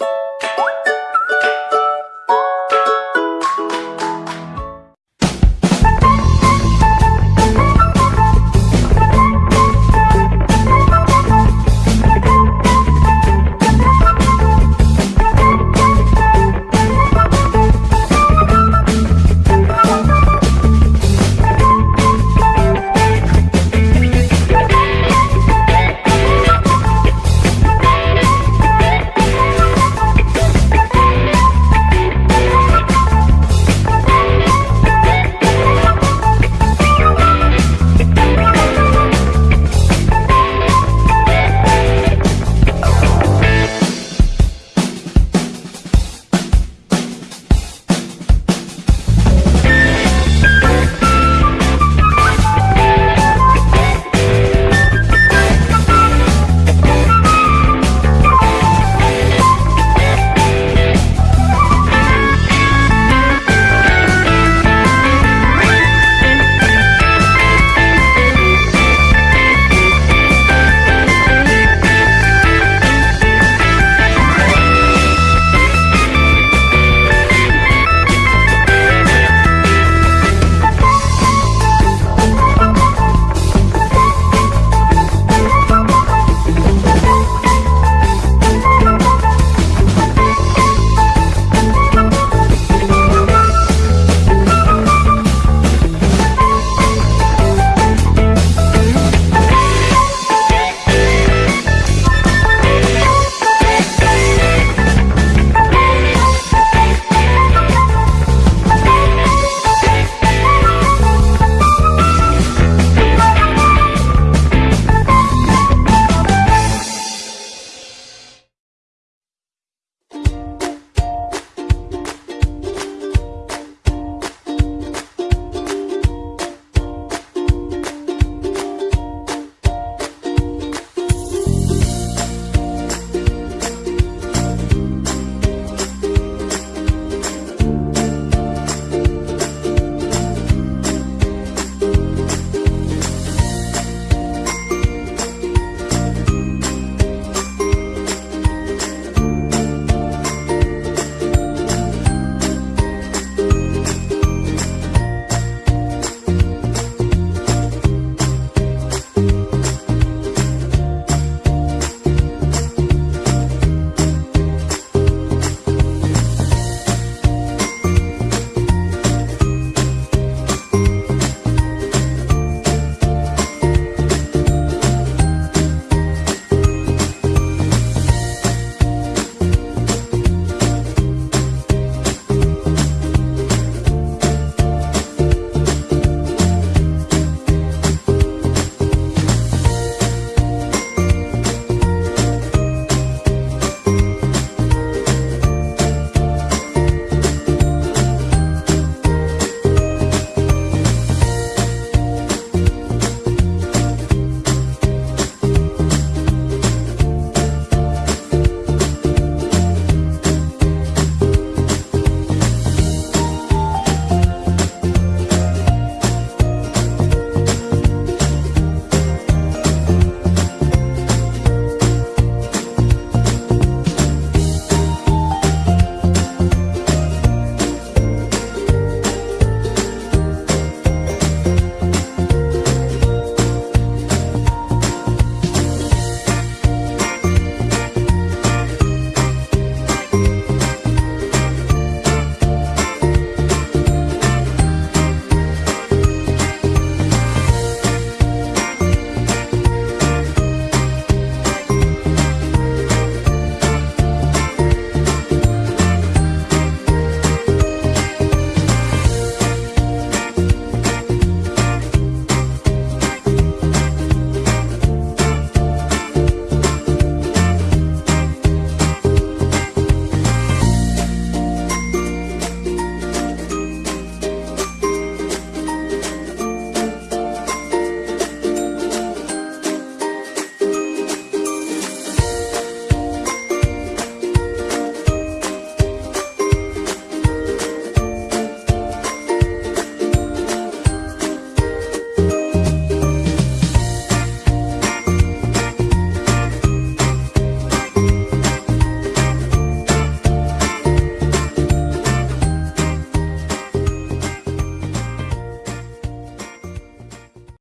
you